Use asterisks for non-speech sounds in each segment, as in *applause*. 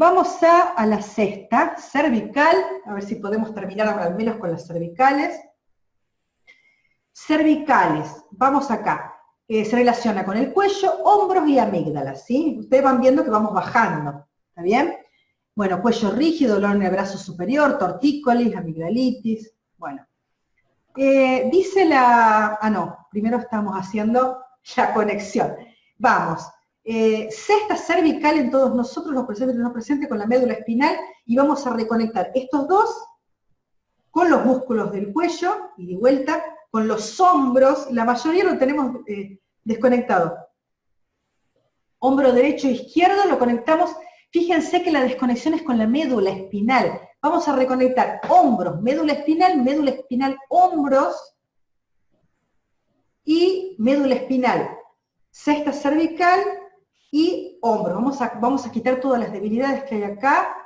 Vamos a, a la sexta, cervical, a ver si podemos terminar al menos con las cervicales. Cervicales, vamos acá. Eh, se relaciona con el cuello, hombros y amígdalas, ¿sí? Ustedes van viendo que vamos bajando, ¿está bien? Bueno, cuello rígido, dolor en el brazo superior, tortícolis, amigdalitis, bueno. Eh, dice la... Ah, no, primero estamos haciendo la conexión. Vamos, eh, cesta cervical en todos nosotros, los presentes y no presentes, con la médula espinal, y vamos a reconectar estos dos con los músculos del cuello, y de vuelta, con los hombros, la mayoría lo tenemos eh, desconectado. Hombro derecho e izquierdo lo conectamos, fíjense que la desconexión es con la médula espinal. Vamos a reconectar hombros, médula espinal, médula espinal, hombros, y médula espinal, cesta cervical y hombro. Vamos a, vamos a quitar todas las debilidades que hay acá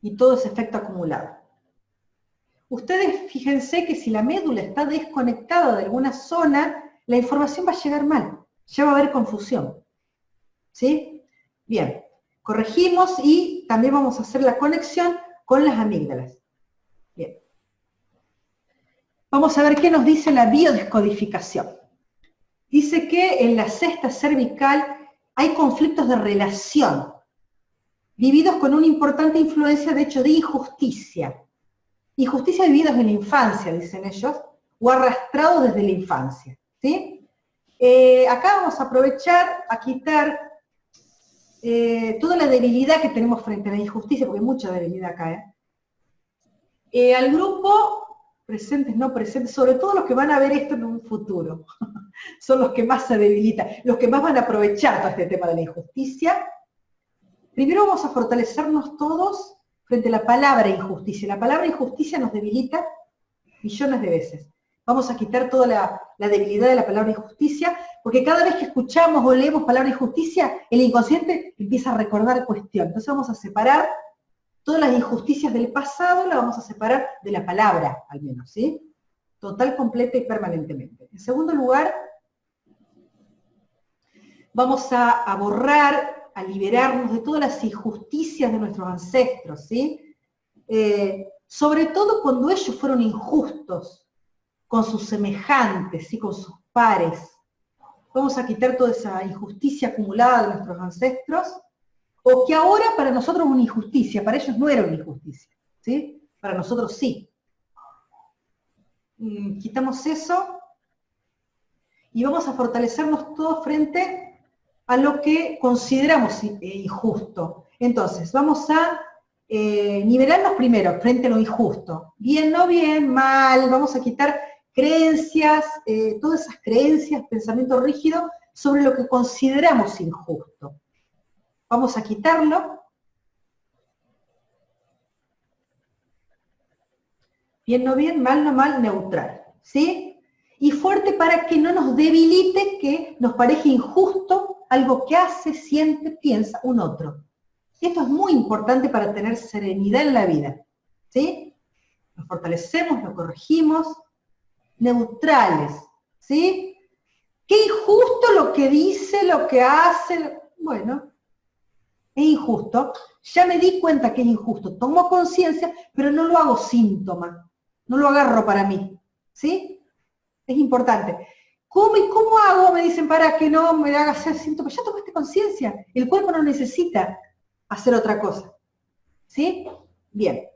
y todo ese efecto acumulado. Ustedes fíjense que si la médula está desconectada de alguna zona, la información va a llegar mal, ya va a haber confusión. ¿Sí? Bien, corregimos y también vamos a hacer la conexión con las amígdalas. Bien. Vamos a ver qué nos dice la biodescodificación. Dice que en la cesta cervical hay conflictos de relación, vividos con una importante influencia, de hecho, de injusticia. Injusticia vividos en la infancia, dicen ellos, o arrastrados desde la infancia. ¿sí? Eh, acá vamos a aprovechar a quitar eh, toda la debilidad que tenemos frente a la injusticia, porque hay mucha debilidad acá. ¿eh? al grupo, presentes, no presentes, sobre todo los que van a ver esto en un futuro, *laughs* son los que más se debilitan, los que más van a aprovechar todo este tema de la injusticia. Primero vamos a fortalecernos todos frente a la palabra injusticia. La palabra injusticia nos debilita millones de veces. Vamos a quitar toda la, debilidad de la palabra injusticia, porque cada vez que escuchamos o leemos palabra injusticia, el inconsciente empieza a recordar cuestión. Entonces vamos a separar todas las injusticias del pasado, las vamos a separar de la palabra, al menos, ¿sí? Total, completa y permanentemente. En segundo lugar, vamos a borrar a liberarnos de todas las injusticias de nuestros ancestros, ¿sí? Eh, sobre todo cuando ellos fueron injustos con sus semejantes, y con sus pares. Vamos a quitar toda esa injusticia acumulada de nuestros ancestros, o que ahora para nosotros es una injusticia, para ellos no era una injusticia, ¿sí? Para nosotros sí. Mm, quitamos eso y vamos a fortalecernos todos frente a lo que consideramos eh, injusto. Entonces, vamos a eh, nivelarnos primero frente a lo injusto. Bien, no bien, mal, vamos a quitar creencias, eh, todas esas creencias, pensamiento rígido sobre lo que consideramos injusto. Vamos a quitarlo. Bien, no bien, mal, no mal, neutral. ¿Sí? Fuerte para que no nos debilite que nos parezca injusto algo que hace, siente, piensa un otro. esto es muy importante para tener serenidad en la vida. ¿Sí? Nos fortalecemos, lo corregimos, neutrales. ¿Sí? Qué injusto lo que dice, lo que hace. Bueno, es injusto. Ya me di cuenta que es injusto. Tomo conciencia, pero no lo hago síntoma. No lo agarro para mí. ¿Sí? Es importante. ¿Cómo y cómo hago? Me dicen, para que no me haga hacer síntoma. Ya tomaste conciencia. El cuerpo no necesita hacer otra cosa. ¿Sí? Bien.